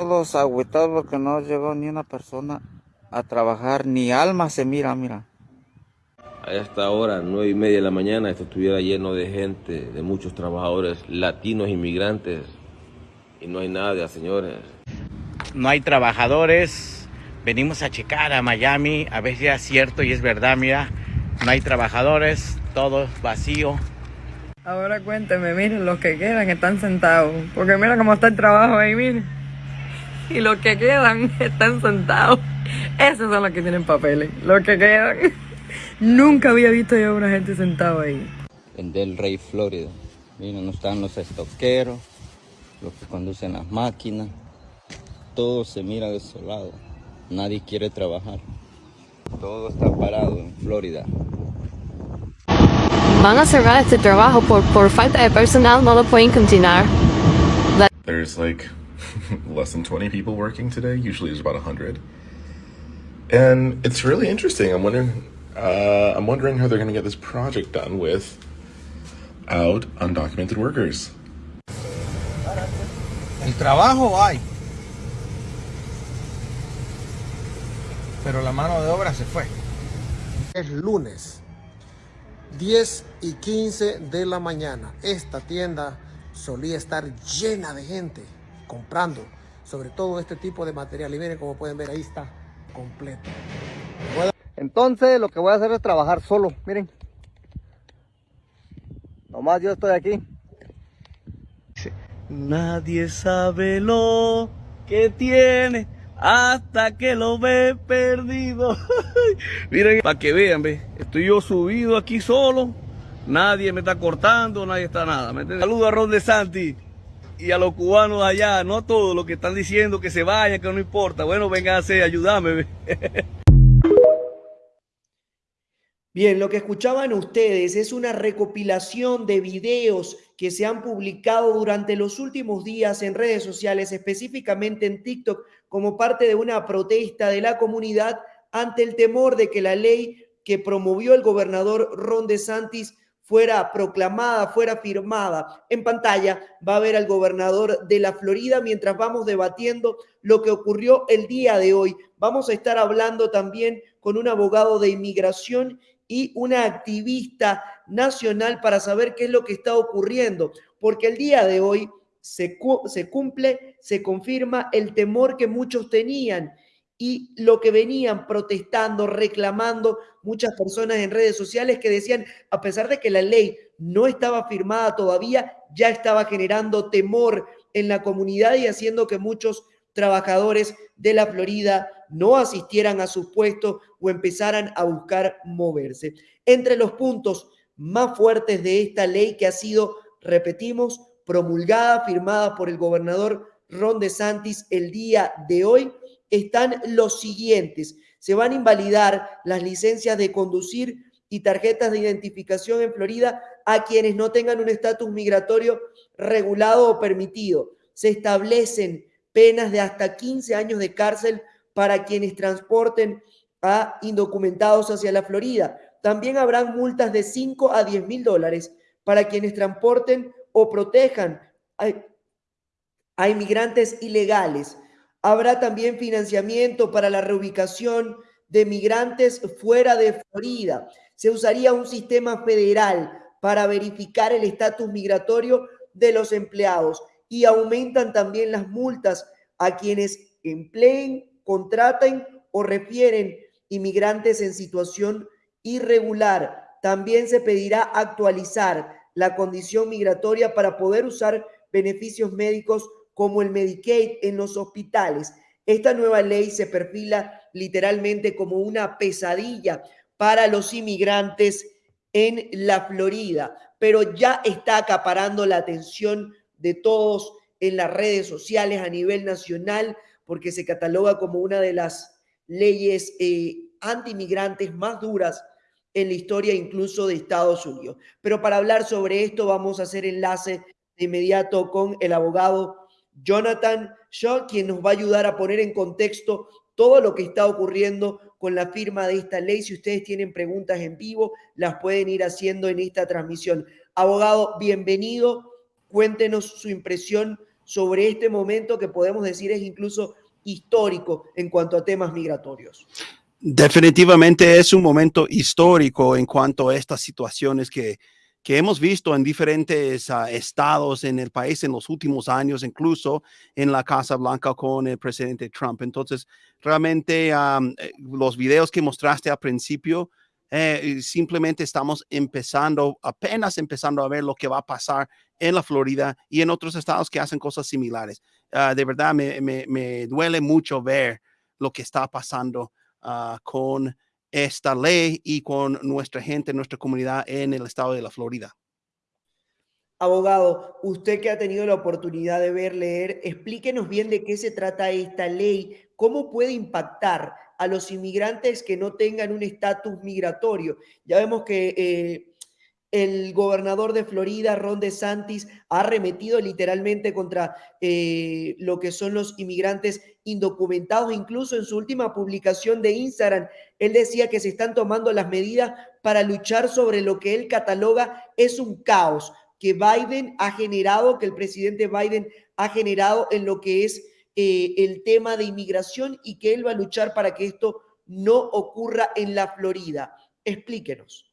Todos agüitados porque no llegó ni una persona a trabajar, ni alma se mira, mira. A esta hora, nueve y media de la mañana, esto estuviera lleno de gente, de muchos trabajadores latinos, inmigrantes, y no hay nada, señores. No hay trabajadores, venimos a checar a Miami, a ver si es cierto y es verdad, mira, no hay trabajadores, todo vacío. Ahora cuénteme, miren, los que quedan están sentados, porque mira cómo está el trabajo ahí, miren. Y los que quedan están sentados. Esos son los que tienen papeles, los que quedan. Nunca había visto yo a una gente sentada ahí. En Del Rey, Florida. Miren, no están los estoqueros, los que conducen las máquinas. Todo se mira desolado. Nadie quiere trabajar. Todo está parado en Florida. Van a cerrar este trabajo por, por falta de personal, no lo pueden continuar. There's like less than 20 people working today. Usually there's about 100. And it's really interesting. I'm wondering uh, I'm wondering how they're going to get this project done with out undocumented workers. El trabajo hay. Pero la mano de obra se fue. Es lunes, 10 y 15 de la mañana. Esta tienda solía estar llena de gente comprando sobre todo este tipo de material. Y miren como pueden ver, ahí está completo. Entonces lo que voy a hacer es trabajar solo, miren. Nomás yo estoy aquí. Nadie sabe lo que tiene hasta que lo ve perdido. Miren, para que vean, ve, estoy yo subido aquí solo. Nadie me está cortando, nadie está nada. Saludo a Ron de Santi y a los cubanos allá, no a todos los que están diciendo que se vayan, que no importa. Bueno, vénganse, ayúdame. Bien, lo que escuchaban ustedes es una recopilación de videos que se han publicado durante los últimos días en redes sociales, específicamente en TikTok, como parte de una protesta de la comunidad ante el temor de que la ley que promovió el gobernador Ron DeSantis fuera proclamada, fuera firmada. En pantalla va a ver al gobernador de la Florida mientras vamos debatiendo lo que ocurrió el día de hoy. Vamos a estar hablando también con un abogado de inmigración y una activista nacional para saber qué es lo que está ocurriendo, porque el día de hoy se, se cumple, se confirma el temor que muchos tenían y lo que venían protestando, reclamando muchas personas en redes sociales que decían, a pesar de que la ley no estaba firmada todavía, ya estaba generando temor en la comunidad y haciendo que muchos trabajadores de la Florida no asistieran a sus puestos o empezaran a buscar moverse. Entre los puntos más fuertes de esta ley que ha sido, repetimos, promulgada, firmada por el gobernador Ron DeSantis el día de hoy, están los siguientes. Se van a invalidar las licencias de conducir y tarjetas de identificación en Florida a quienes no tengan un estatus migratorio regulado o permitido. Se establecen penas de hasta 15 años de cárcel para quienes transporten a indocumentados hacia la Florida. También habrán multas de 5 a 10 mil dólares para quienes transporten o protejan a, a inmigrantes ilegales. Habrá también financiamiento para la reubicación de migrantes fuera de Florida. Se usaría un sistema federal para verificar el estatus migratorio de los empleados y aumentan también las multas a quienes empleen contratan o refieren inmigrantes en situación irregular. También se pedirá actualizar la condición migratoria para poder usar beneficios médicos como el Medicaid en los hospitales. Esta nueva ley se perfila literalmente como una pesadilla para los inmigrantes en la Florida, pero ya está acaparando la atención de todos en las redes sociales a nivel nacional porque se cataloga como una de las leyes eh, antimigrantes más duras en la historia incluso de Estados Unidos. Pero para hablar sobre esto vamos a hacer enlace de inmediato con el abogado Jonathan Shaw, quien nos va a ayudar a poner en contexto todo lo que está ocurriendo con la firma de esta ley. Si ustedes tienen preguntas en vivo, las pueden ir haciendo en esta transmisión. Abogado, bienvenido. Cuéntenos su impresión sobre este momento que podemos decir es incluso histórico en cuanto a temas migratorios. Definitivamente es un momento histórico en cuanto a estas situaciones que, que hemos visto en diferentes uh, estados en el país en los últimos años, incluso en la Casa Blanca con el presidente Trump. Entonces, realmente um, los videos que mostraste al principio, eh, simplemente estamos empezando, apenas empezando a ver lo que va a pasar en la Florida y en otros estados que hacen cosas similares. Uh, de verdad, me, me, me, duele mucho ver lo que está pasando uh, con esta ley y con nuestra gente, nuestra comunidad en el estado de la Florida. Abogado, usted que ha tenido la oportunidad de ver, leer, explíquenos bien de qué se trata esta ley, cómo puede impactar a los inmigrantes que no tengan un estatus migratorio. Ya vemos que eh, el gobernador de Florida, Ron DeSantis, ha arremetido literalmente contra eh, lo que son los inmigrantes indocumentados. Incluso en su última publicación de Instagram, él decía que se están tomando las medidas para luchar sobre lo que él cataloga es un caos que Biden ha generado, que el presidente Biden ha generado en lo que es eh, el tema de inmigración y que él va a luchar para que esto no ocurra en la Florida. Explíquenos.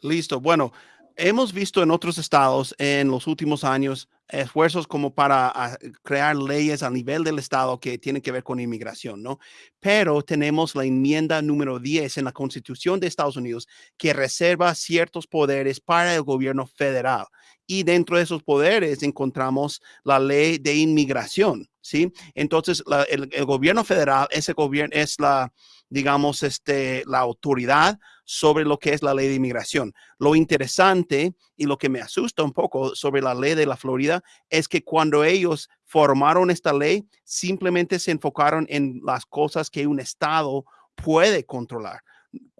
Listo. Bueno, hemos visto en otros estados en los últimos años esfuerzos como para ah, crear leyes a nivel del estado que tienen que ver con inmigración, ¿no? Pero tenemos la enmienda número 10 en la Constitución de Estados Unidos que reserva ciertos poderes para el gobierno federal. Y dentro de esos poderes encontramos la ley de inmigración, ¿sí? Entonces, el, el, gobierno federal, ese gobierno es la, digamos, este, la autoridad sobre lo que es la ley de inmigración. Lo interesante y lo que me asusta un poco sobre la ley de la Florida es que cuando ellos formaron esta ley, simplemente se enfocaron en las cosas que un estado puede controlar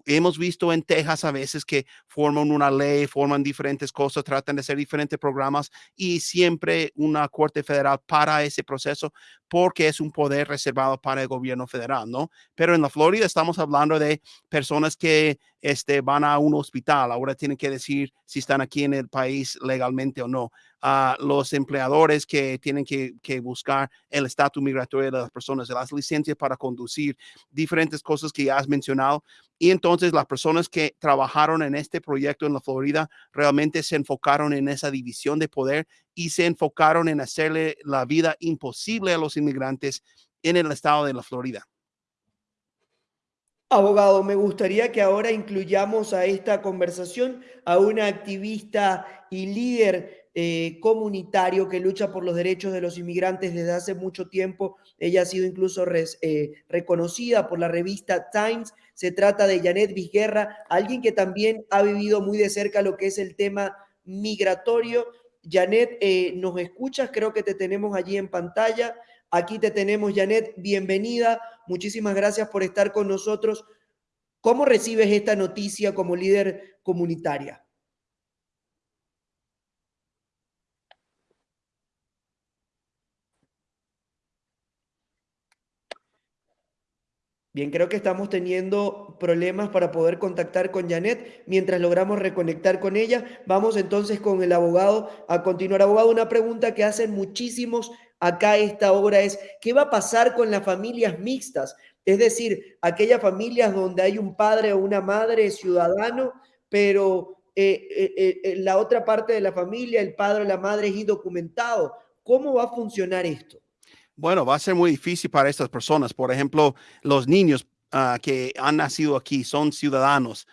hemos visto en Texas a veces que forman una ley, forman diferentes cosas, tratan de hacer diferentes programas y siempre una corte federal para ese proceso porque es un poder reservado para el gobierno federal, ¿no? Pero en la Florida estamos hablando de personas que este, van a un hospital, ahora tienen que decir si están aquí en el país legalmente o no. a los empleadores que tienen que, que buscar el estatus migratorio de las personas, las licencias para conducir, diferentes cosas que ya has mencionado. Y entonces las personas que trabajaron en este proyecto en la Florida realmente se enfocaron en esa división de poder y se enfocaron en hacerle la vida imposible a los inmigrantes en el estado de la Florida. Abogado, me gustaría que ahora incluyamos a esta conversación a una activista y líder eh, comunitario que lucha por los derechos de los inmigrantes desde hace mucho tiempo. Ella ha sido incluso eh, reconocida por la revista Times. Se trata de Janet Vizguerra, alguien que también ha vivido muy de cerca lo que es el tema migratorio. Janet, eh, ¿nos escuchas? Creo que te tenemos allí en pantalla. Aquí te tenemos, Janet. Bienvenida. Muchísimas gracias por estar con nosotros. ¿Cómo recibes esta noticia como líder comunitaria? Bien, creo que estamos teniendo problemas para poder contactar con Janet. Mientras logramos reconectar con ella, vamos entonces con el abogado a continuar. Abogado, una pregunta que hacen muchísimos acá esta hora es, ¿qué va a pasar con las familias mixtas? Es decir, aquellas familias donde hay un padre o una madre ciudadano, pero eh, eh, eh, la otra parte de la familia, el padre o la madre es indocumentado. ¿Cómo va a funcionar esto? Bueno, va a ser muy difícil para estas personas. Por ejemplo, los niños uh, que han nacido aquí son ciudadanos.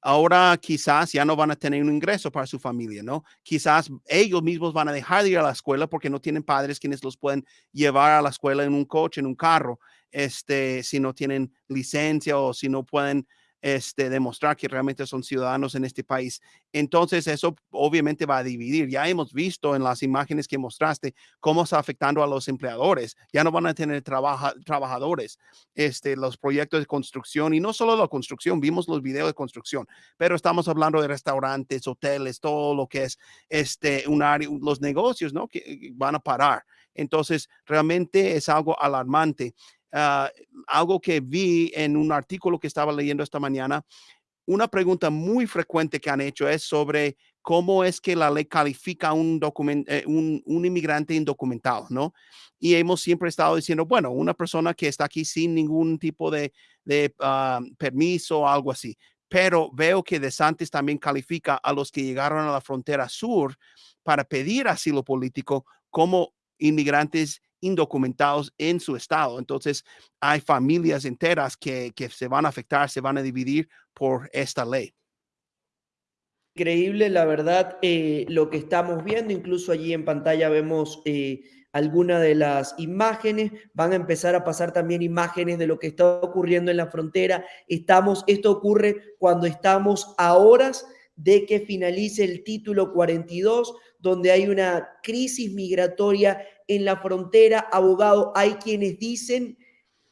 Ahora quizás ya no van a tener un ingreso para su familia, ¿no? Quizás ellos mismos van a dejar de ir a la escuela porque no tienen padres quienes los pueden llevar a la escuela en un coche, en un carro, este, si no tienen licencia o si no pueden este, demostrar que realmente son ciudadanos en este país. Entonces, eso obviamente va a dividir. Ya hemos visto en las imágenes que mostraste cómo está afectando a los empleadores. Ya no van a tener trabajadores. Este, los proyectos de construcción y no solo la construcción, vimos los videos de construcción, pero estamos hablando de restaurantes, hoteles, todo lo que es este, un área, los negocios, ¿no? Que van a parar. Entonces, realmente es algo alarmante. Ah, algo que vi en un artículo que estaba leyendo esta mañana, una pregunta muy frecuente que han hecho es sobre cómo es que la ley califica un, eh, un, un, inmigrante indocumentado, ¿no? Y hemos siempre estado diciendo, bueno, una persona que está aquí sin ningún tipo de, de ah, permiso o algo así. Pero veo que De Santis también califica a los que llegaron a la frontera sur para pedir asilo político como inmigrantes indocumentados en su estado. Entonces, hay familias enteras que, que se van a afectar, se van a dividir por esta ley. Increíble, la verdad, eh, lo que estamos viendo, incluso allí en pantalla vemos eh, algunas de las imágenes, van a empezar a pasar también imágenes de lo que está ocurriendo en la frontera. Estamos, esto ocurre cuando estamos a horas de que finalice el título 42, donde hay una crisis migratoria en la frontera. Abogado, hay quienes dicen,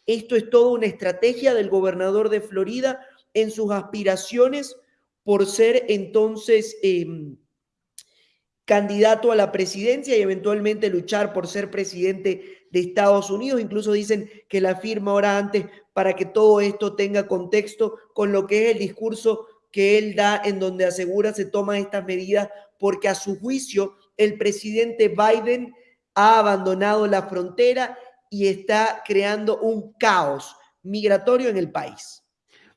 esto es toda una estrategia del gobernador de Florida en sus aspiraciones por ser entonces em, candidato a la presidencia y eventualmente luchar por ser presidente de Estados Unidos. Incluso dicen que la firma ahora antes para que todo esto tenga contexto con lo que es el discurso que él da en donde asegura se toman estas medidas porque a su juicio el presidente Biden ha abandonado la frontera y está creando un caos migratorio en el país.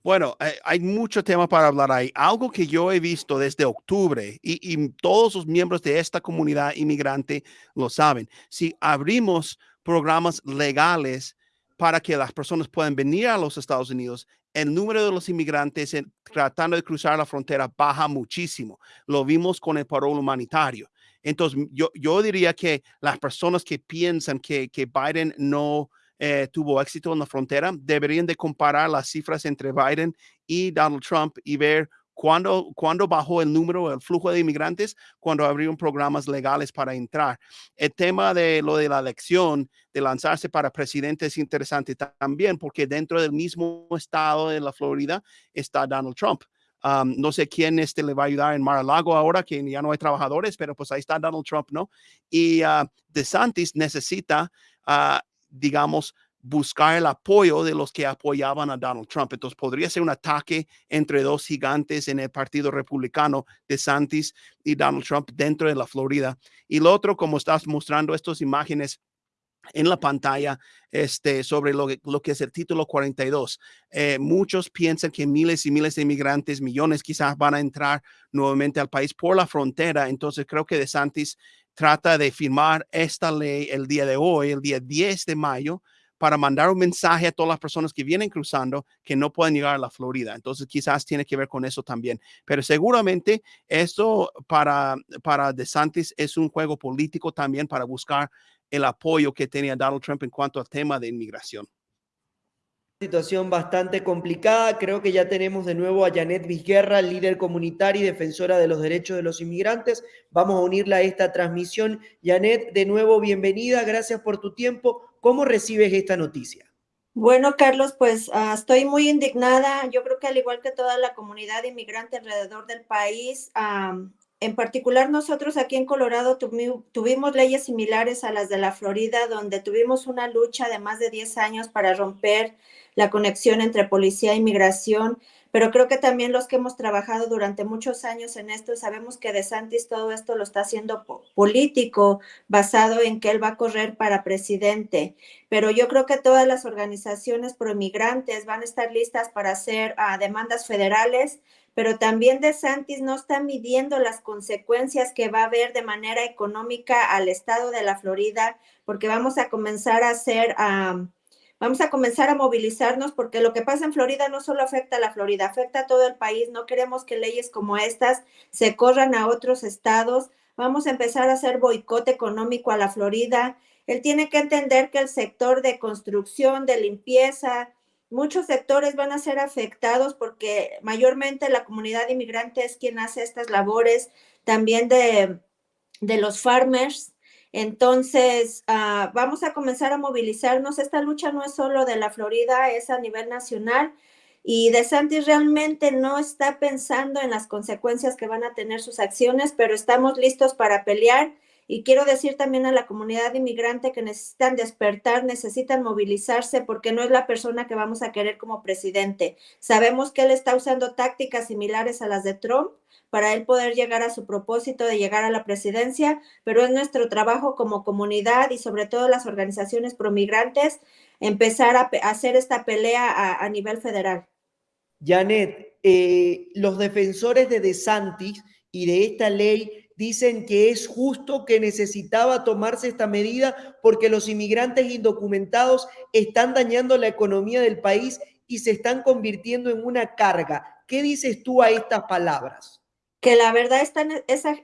Bueno, eh, hay mucho tema para hablar ahí. Algo que yo he visto desde octubre y, todos los miembros de esta comunidad inmigrante lo saben. Si abrimos programas legales para que las personas puedan venir a los Estados Unidos, el número de los inmigrantes tratando de cruzar la frontera baja muchísimo. Lo vimos con el paro humanitario. Entonces, yo, yo diría que las personas que piensan que, que Biden no eh, tuvo éxito en la frontera, deberían de comparar las cifras entre Biden y Donald Trump y ver cuándo bajó el número, el flujo de inmigrantes, cuando abrieron programas legales para entrar. El tema de lo de la elección, de lanzarse para presidente es interesante también porque dentro del mismo estado de la Florida está Donald Trump. No sé quién este le va a ayudar en Mar-a-Lago ahora, que ya no hay trabajadores, pero pues ahí está Donald Trump, ¿no? Y uh, DeSantis necesita uh, digamos, buscar el apoyo de los que apoyaban a Donald Trump. Entonces podría ser un ataque entre dos gigantes en el Partido Republicano de Santis y Donald Trump dentro de la Florida. Y lo otro, como estás mostrando estas imágenes en la pantalla este, sobre lo, lo que es el título 42. Eh, muchos piensan que miles y miles de inmigrantes, millones quizás van a entrar nuevamente al país por la frontera. Entonces creo que DeSantis trata de firmar esta ley el día de hoy, el día 10 de mayo, para mandar un mensaje a todas las personas que vienen cruzando que no pueden llegar a la Florida. Entonces quizás tiene que ver con eso también. Pero seguramente esto para, para DeSantis es un juego político también para buscar el apoyo que tenía Donald Trump en cuanto al tema de inmigración situación bastante complicada. Creo que ya tenemos de nuevo a Janet Vizguerra, líder comunitaria y defensora de los derechos de los inmigrantes. Vamos a unirla a esta transmisión. Janet, de nuevo, bienvenida. Gracias por tu tiempo. ¿Cómo recibes esta noticia? Bueno, Carlos, pues uh, estoy muy indignada. Yo creo que al igual que toda la comunidad inmigrante alrededor del país, um, en particular nosotros aquí en Colorado tuvimos leyes similares a las de la Florida, donde tuvimos una lucha de más de 10 años para romper la conexión entre policía e inmigración, pero creo que también los que hemos trabajado durante muchos años en esto, sabemos que De Santis todo esto lo está haciendo político, basado en que él va a correr para presidente. Pero yo creo que todas las organizaciones pro-inmigrantes van a estar listas para hacer ah, demandas federales, pero también De Santis no está midiendo las consecuencias que va a haber de manera económica al estado de la Florida, porque vamos a comenzar a hacer... Vamos a comenzar a movilizarnos porque lo que pasa en Florida no solo afecta a la Florida, afecta a todo el país. No queremos que leyes como estas se corran a otros estados. Vamos a empezar a hacer boicot económico a la Florida. Él tiene que entender que el sector de construcción, de limpieza, muchos sectores van a ser afectados porque mayormente la comunidad inmigrante es quien hace estas labores, también de, de los farmers, entonces, ah, vamos a comenzar a movilizarnos. Esta lucha no es solo de la Florida, es a nivel nacional. Y De Santis realmente no está pensando en las consecuencias que van a tener sus acciones, pero estamos listos para pelear. Y quiero decir también a la comunidad inmigrante que necesitan despertar, necesitan movilizarse, porque no es la persona que vamos a querer como presidente. Sabemos que él está usando tácticas similares a las de Trump para él poder llegar a su propósito de llegar a la presidencia, pero es nuestro trabajo como comunidad y sobre todo las organizaciones promigrantes empezar a, hacer esta pelea a, nivel federal. Janet, eh, los defensores de DeSantis y de esta ley dicen que es justo que necesitaba tomarse esta medida porque los inmigrantes indocumentados están dañando la economía del país y se están convirtiendo en una carga. ¿Qué dices tú a estas palabras? Que la verdad esta,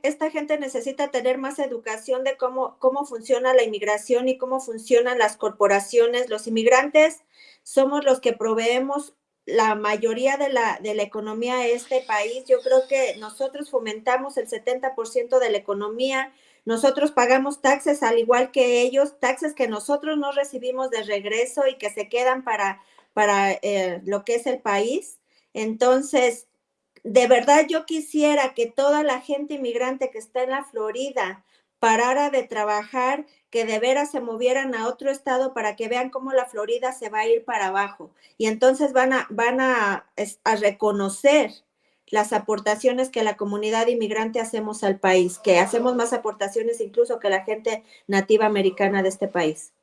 esta gente necesita tener más educación de cómo, cómo funciona la inmigración y cómo funcionan las corporaciones. Los inmigrantes somos los que proveemos la mayoría de la, de la economía de este país. Yo creo que nosotros fomentamos el 70% de la economía. Nosotros pagamos taxes al igual que ellos, taxes que nosotros no recibimos de regreso y que se quedan para, para eh, lo que es el país. Entonces, de verdad yo quisiera que toda la gente inmigrante que está en la Florida parara de trabajar, que de veras se movieran a otro estado para que vean cómo la Florida se va a ir para abajo. Y entonces van a, van a, a reconocer las aportaciones que la comunidad inmigrante hacemos al país, que hacemos más aportaciones incluso que la gente nativa americana de este país.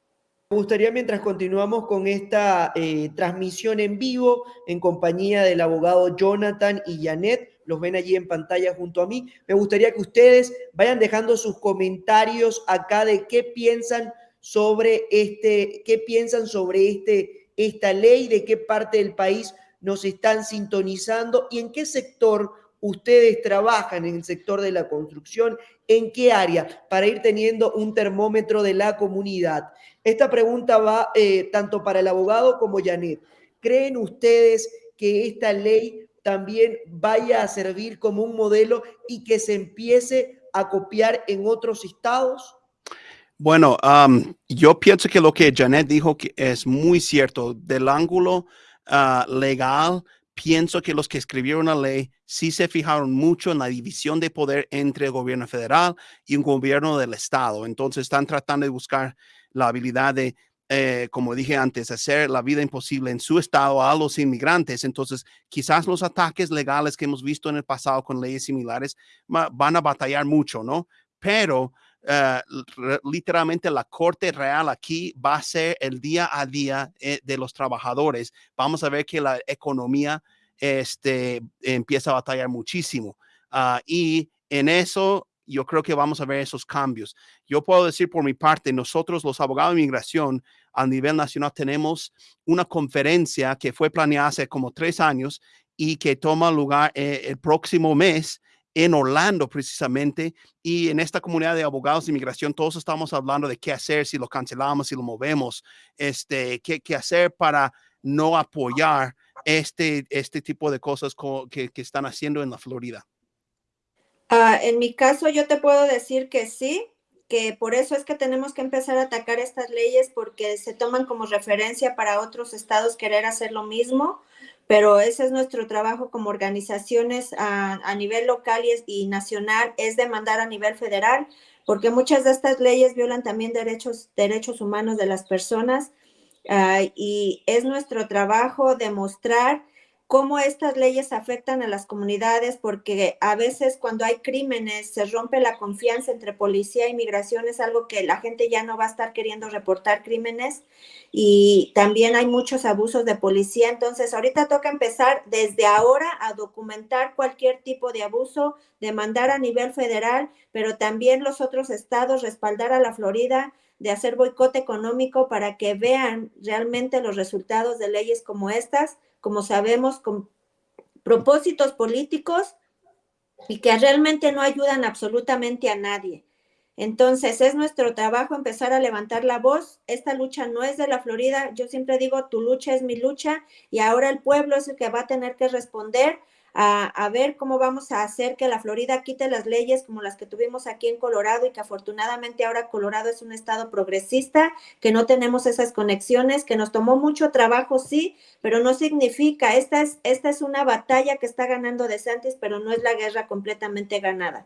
Me gustaría, mientras continuamos con esta eh, transmisión en vivo, en compañía del abogado Jonathan y Janet, los ven allí en pantalla junto a mí, me gustaría que ustedes vayan dejando sus comentarios acá de qué piensan sobre este, qué piensan sobre este, esta ley, de qué parte del país nos están sintonizando y en qué sector ustedes trabajan en el sector de la construcción, en qué área, para ir teniendo un termómetro de la comunidad. Esta pregunta va eh, tanto para el abogado como Janet. ¿Creen ustedes que esta ley también vaya a servir como un modelo y que se empiece a copiar en otros estados? Bueno, yo pienso que lo que Janet dijo que es muy cierto. Del ángulo ah, legal, pienso que los que escribieron la ley sí se fijaron mucho en la división de poder entre el gobierno federal y un gobierno del estado. Entonces están tratando de buscar la habilidad de, eh, como dije antes, hacer la vida imposible en su estado a los inmigrantes. Entonces quizás los ataques legales que hemos visto en el pasado con leyes similares van a batallar mucho, ¿no? Pero eh, literalmente la corte real aquí va a ser el día a día eh, de los trabajadores. Vamos a ver que la economía este, empieza a batallar muchísimo. Ah, y en eso yo creo que vamos a ver esos cambios. Yo puedo decir por mi parte, nosotros los abogados de inmigración a nivel nacional tenemos una conferencia que fue planeada hace como tres años y que toma lugar eh, el próximo mes en Orlando precisamente y en esta comunidad de abogados de inmigración todos estamos hablando de qué hacer si lo cancelamos, si lo movemos, este, qué, qué hacer para no apoyar este, este tipo de cosas que, que están haciendo en la Florida. Uh, en mi caso yo te puedo decir que sí, que por eso es que tenemos que empezar a atacar estas leyes porque se toman como referencia para otros estados querer hacer lo mismo pero ese es nuestro trabajo como organizaciones a, nivel local y, nacional, es demandar a nivel federal, porque muchas de estas leyes violan también derechos, derechos humanos de las personas. Ah, y es nuestro trabajo demostrar cómo estas leyes afectan a las comunidades, porque a veces cuando hay crímenes se rompe la confianza entre policía e inmigración, es algo que la gente ya no va a estar queriendo reportar crímenes y también hay muchos abusos de policía. Entonces, ahorita toca empezar desde ahora a documentar cualquier tipo de abuso, demandar a nivel federal, pero también los otros estados respaldar a la Florida de hacer boicote económico para que vean realmente los resultados de leyes como estas como sabemos, con propósitos políticos y que realmente no ayudan absolutamente a nadie. Entonces, es nuestro trabajo empezar a levantar la voz. Esta lucha no es de la Florida. Yo siempre digo, tu lucha es mi lucha y ahora el pueblo es el que va a tener que responder a, ver cómo vamos a hacer que la Florida quite las leyes como las que tuvimos aquí en Colorado y que afortunadamente ahora Colorado es un estado progresista, que no tenemos esas conexiones, que nos tomó mucho trabajo, sí, pero no significa, esta es, esta es una batalla que está ganando DeSantis, pero no es la guerra completamente ganada.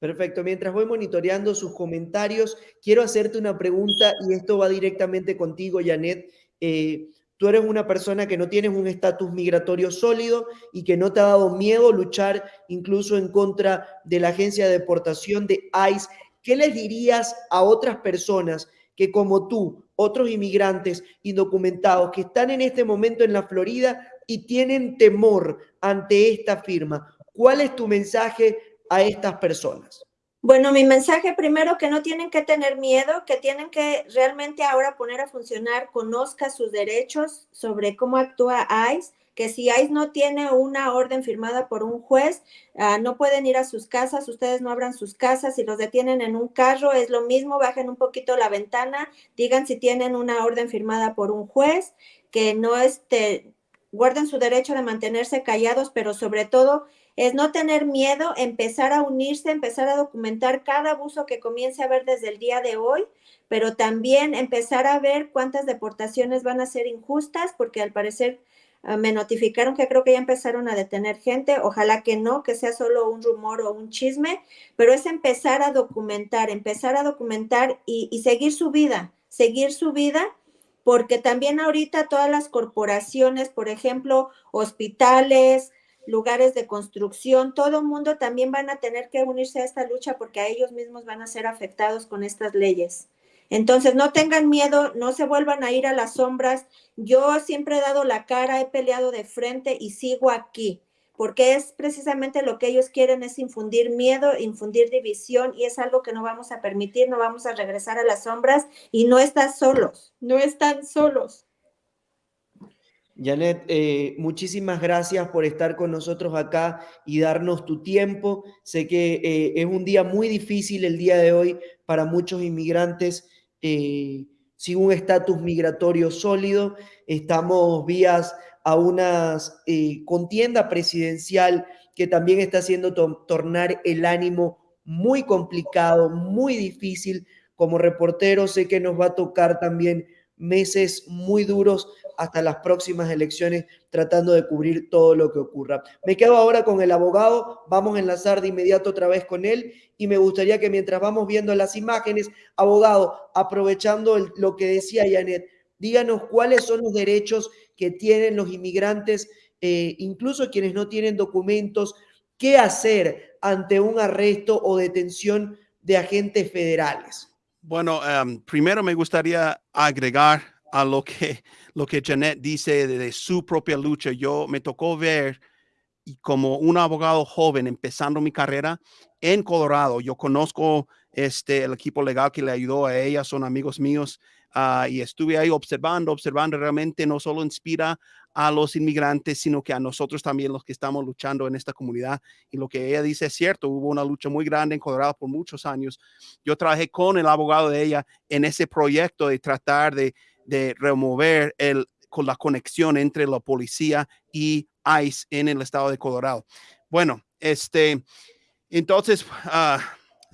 Perfecto. Mientras voy monitoreando sus comentarios, quiero hacerte una pregunta y esto va directamente contigo, Janet. Eh, tú eres una persona que no tienes un estatus migratorio sólido y que no te ha dado miedo luchar incluso en contra de la agencia de deportación de ICE. ¿Qué les dirías a otras personas que como tú, otros inmigrantes indocumentados que están en este momento en la Florida y tienen temor ante esta firma? ¿Cuál es tu mensaje a estas personas? Bueno, mi mensaje primero que no tienen que tener miedo, que tienen que realmente ahora poner a funcionar, conozca sus derechos sobre cómo actúa ICE, que si ICE no tiene una orden firmada por un juez, uh, no pueden ir a sus casas, ustedes no abran sus casas, si los detienen en un carro es lo mismo, bajen un poquito la ventana, digan si tienen una orden firmada por un juez, que no este, guarden su derecho de mantenerse callados, pero sobre todo es no tener miedo, empezar a unirse, empezar a documentar cada abuso que comience a ver desde el día de hoy, pero también empezar a ver cuántas deportaciones van a ser injustas, porque al parecer uh, me notificaron que creo que ya empezaron a detener gente, ojalá que no, que sea solo un rumor o un chisme, pero es empezar a documentar, empezar a documentar y, y seguir su vida, seguir su vida porque también ahorita todas las corporaciones, por ejemplo, hospitales, lugares de construcción, todo mundo también van a tener que unirse a esta lucha porque a ellos mismos van a ser afectados con estas leyes. Entonces, no tengan miedo, no se vuelvan a ir a las sombras. Yo siempre he dado la cara, he peleado de frente y sigo aquí, porque es precisamente lo que ellos quieren, es infundir miedo, infundir división y es algo que no vamos a permitir, no vamos a regresar a las sombras y no están solos, no están solos. Janet, eh, muchísimas gracias por estar con nosotros acá y darnos tu tiempo. Sé que eh, es un día muy difícil el día de hoy para muchos inmigrantes eh, sin un estatus migratorio sólido. Estamos vías a una contienda presidencial que también está haciendo to tornar el ánimo muy complicado, muy difícil. Como reportero sé que nos va a tocar también meses muy duros hasta las próximas elecciones tratando de cubrir todo lo que ocurra. Me quedo ahora con el abogado, vamos a enlazar de inmediato otra vez con él y me gustaría que mientras vamos viendo las imágenes, abogado, aprovechando lo que decía Janet, díganos cuáles son los derechos que tienen los inmigrantes, eh, incluso quienes no tienen documentos, qué hacer ante un arresto o detención de agentes federales. Bueno, um, primero me gustaría agregar a lo que, lo que Janet dice de, de, su propia lucha. Yo me tocó ver y como un abogado joven empezando mi carrera en Colorado. Yo conozco este, el equipo legal que le ayudó a ella, son amigos míos. Uh, y estuve ahí observando, observando realmente no solo inspira a los inmigrantes, sino que a nosotros también los que estamos luchando en esta comunidad. Y lo que ella dice es cierto, hubo una lucha muy grande en Colorado por muchos años. Yo trabajé con el abogado de ella en ese proyecto de tratar de, remover el, con la conexión entre la policía y ICE en el estado de Colorado. Bueno, este, entonces, uh,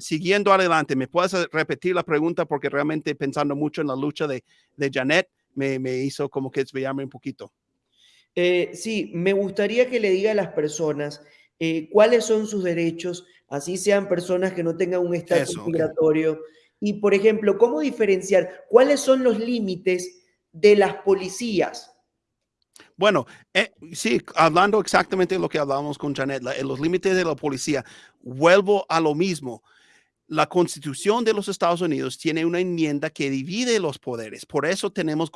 siguiendo adelante, ¿me puedes repetir la pregunta? Porque realmente pensando mucho en la lucha de, de Janet, me, me, hizo como que desviarme un poquito. Eh, sí, me gustaría que le diga a las personas eh, cuáles son sus derechos, así sean personas que no tengan un estatus migratorio. Okay. Y, por ejemplo, ¿cómo diferenciar cuáles son los límites de las policías? Bueno, eh, sí, hablando exactamente de lo que hablábamos con Janet, la, los límites de la policía, vuelvo a lo mismo la constitución de los Estados Unidos tiene una enmienda que divide los poderes. Por eso tenemos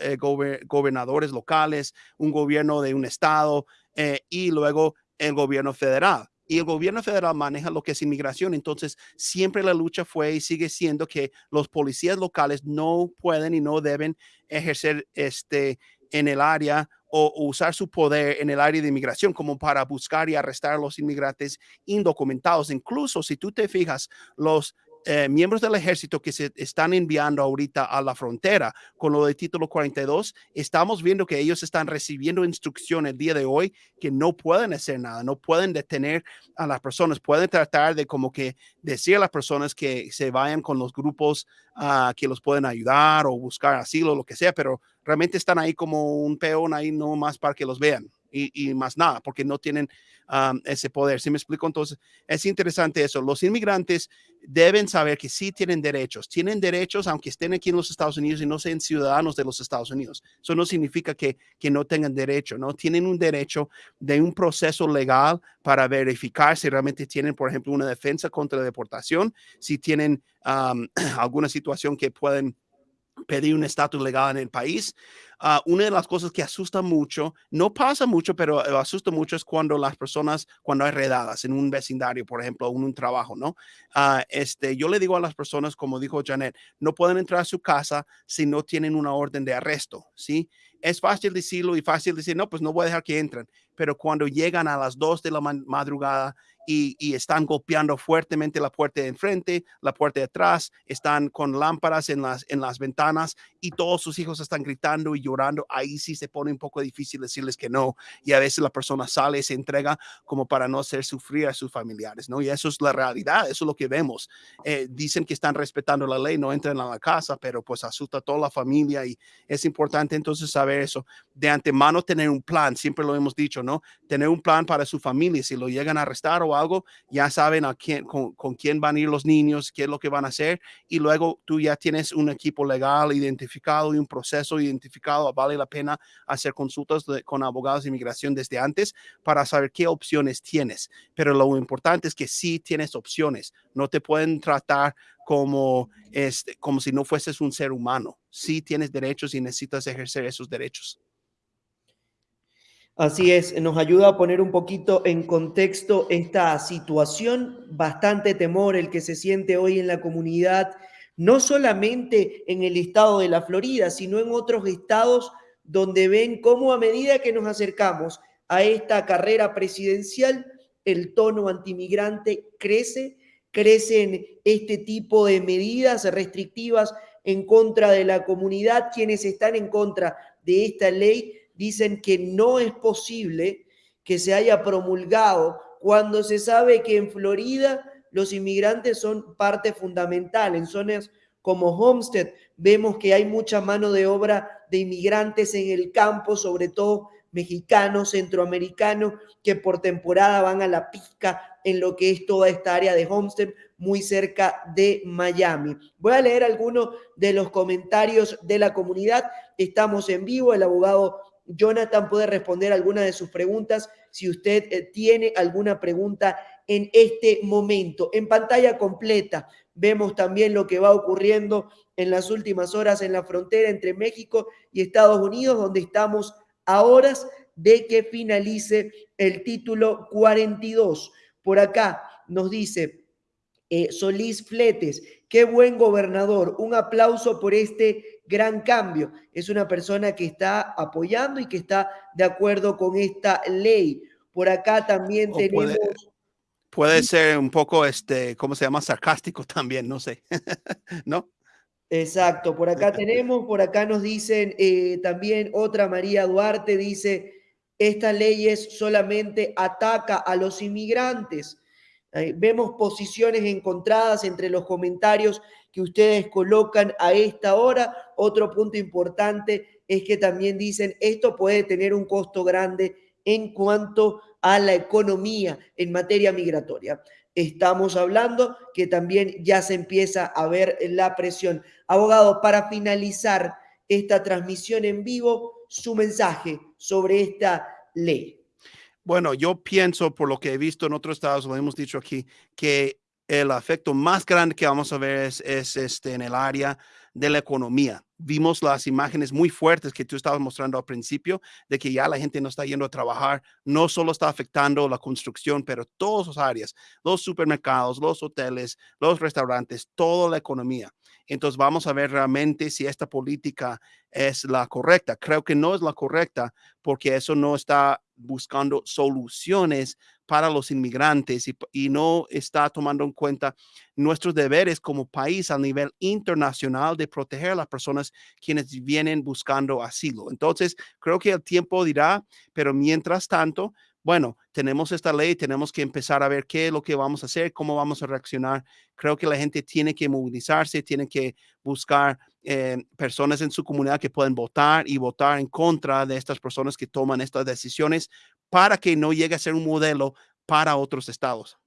eh, gober gobernadores locales, un gobierno de un estado eh, y luego el gobierno federal. Y el gobierno federal maneja lo que es inmigración. Entonces, siempre la lucha fue y sigue siendo que los policías locales no pueden y no deben ejercer este en el área o usar su poder en el área de inmigración como para buscar y arrestar a los inmigrantes indocumentados. Incluso si tú te fijas, los eh, miembros del ejército que se están enviando ahorita a la frontera con lo de título 42, estamos viendo que ellos están recibiendo instrucción el día de hoy que no pueden hacer nada, no pueden detener a las personas, pueden tratar de como que decir a las personas que se vayan con los grupos uh, que los pueden ayudar o buscar asilo, lo que sea, pero realmente están ahí como un peón ahí no más para que los vean y, más nada, porque no tienen ese poder. ¿Sí me explico? Entonces, es interesante eso. Los inmigrantes deben saber que sí tienen derechos. Tienen derechos aunque estén aquí en los Estados Unidos y no sean ciudadanos de los Estados Unidos. Eso no significa que, que no tengan derecho, ¿no? Tienen un derecho de un proceso legal para verificar si realmente tienen, por ejemplo, una defensa contra la deportación, si tienen alguna situación que pueden pedir un estatus legal en el país. Ah, una de las cosas que asusta mucho, no pasa mucho, pero eh, asusta mucho es cuando las personas, cuando hay redadas en un vecindario, por ejemplo, en un trabajo, ¿no? Ah, este, yo le digo a las personas, como dijo Janet, no pueden entrar a su casa si no tienen una orden de arresto, ¿sí? Es fácil decirlo y fácil decir, no, pues no voy a dejar que entren, pero cuando llegan a las dos de la madrugada y, están golpeando fuertemente la puerta de enfrente, la puerta de atrás, están con lámparas en las, en las ventanas y todos sus hijos están gritando y llorando, ahí sí se pone un poco difícil decirles que no. Y a veces la persona sale y se entrega como para no hacer sufrir a sus familiares, ¿no? Y eso es la realidad, eso es lo que vemos. Eh, dicen que están respetando la ley, no entran a la casa, pero pues asusta a toda la familia y es importante entonces saber eso. De antemano tener un plan, siempre lo hemos dicho, Tener un plan para su familia, si lo llegan a arrestar o algo, ya saben a quién, con, quién van a ir los niños, qué es lo que van a hacer, y luego tú ya tienes un equipo legal identificado y un proceso identificado. Vale la pena hacer consultas con abogados de inmigración desde antes para saber qué opciones tienes. Pero lo importante es que sí tienes opciones. No te pueden tratar como, este, como si no fueses un ser humano. Sí tienes derechos y necesitas ejercer esos derechos. Así es, nos ayuda a poner un poquito en contexto esta situación, bastante temor el que se siente hoy en la comunidad, no solamente en el estado de la Florida, sino en otros estados donde ven cómo a medida que nos acercamos a esta carrera presidencial, el tono antimigrante crece, crecen este tipo de medidas restrictivas en contra de la comunidad, quienes están en contra de esta ley dicen que no es posible que se haya promulgado cuando se sabe que en Florida los inmigrantes son parte fundamental. En zonas como Homestead vemos que hay mucha mano de obra de inmigrantes en el campo, sobre todo mexicanos, centroamericanos, que por temporada van a la pizca en lo que es toda esta área de Homestead, muy cerca de Miami. Voy a leer algunos de los comentarios de la comunidad. Estamos en vivo, el abogado Jonathan puede responder alguna de sus preguntas si usted eh, tiene alguna pregunta en este momento. En pantalla completa vemos también lo que va ocurriendo en las últimas horas en la frontera entre México y Estados Unidos, donde estamos a horas de que finalice el título 42. Por acá nos dice eh, Solís Fletes, qué buen gobernador, un aplauso por este gran cambio. Es una persona que está apoyando y que está de acuerdo con esta ley. Por acá también tenemos... Puede, ser un poco, este, ¿cómo se llama? Sarcástico también, no sé, ¿no? Exacto, por acá tenemos, por acá nos dicen eh, también otra María Duarte, dice, esta ley solamente ataca a los inmigrantes. vemos posiciones encontradas entre los comentarios que ustedes colocan a esta hora. Otro punto importante es que también dicen esto puede tener un costo grande en cuanto a la economía en materia migratoria. Estamos hablando que también ya se empieza a ver la presión. Abogado, para finalizar esta transmisión en vivo, su mensaje sobre esta ley. Bueno, yo pienso, por lo que he visto en otros estados, lo hemos dicho aquí, que el efecto más grande que vamos a ver es, este, en el área de la economía. Vimos las imágenes muy fuertes que tú estabas mostrando al principio de que ya la gente no está yendo a trabajar, no solo está afectando la construcción, pero todas las áreas, los supermercados, los hoteles, los restaurantes, toda la economía. Entonces vamos a ver realmente si esta política es la correcta. Creo que no es la correcta porque eso no está buscando soluciones para los inmigrantes y, no está tomando en cuenta nuestros deberes como país a nivel internacional de proteger a las personas quienes vienen buscando asilo. Entonces, creo que el tiempo dirá, pero mientras tanto, bueno, tenemos esta ley, tenemos que empezar a ver qué es lo que vamos a hacer, cómo vamos a reaccionar. Creo que la gente tiene que movilizarse, tiene que buscar personas en su comunidad que pueden votar y votar en contra de estas personas que toman estas decisiones para que no llegue a ser un modelo para otros estados.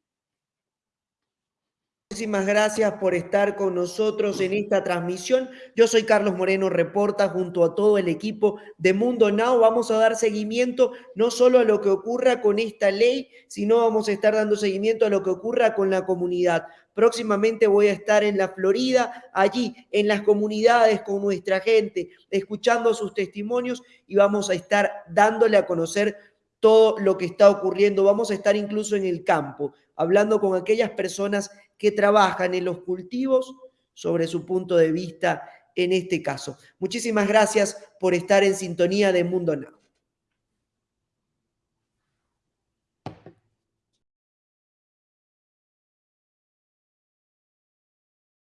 Muchísimas gracias por estar con nosotros en esta transmisión. Yo soy Carlos Moreno Reporta junto a todo el equipo de Mundo Now. Vamos a dar seguimiento no solo a lo que ocurra con esta ley, sino vamos a estar dando seguimiento a lo que ocurra con la comunidad. Próximamente voy a estar en la Florida, allí en las comunidades con nuestra gente, escuchando sus testimonios y vamos a estar dándole a conocer todo lo que está ocurriendo. Vamos a estar incluso en el campo, hablando con aquellas personas que trabajan en los cultivos sobre su punto de vista en este caso. Muchísimas gracias por estar en sintonía de Mundo Now.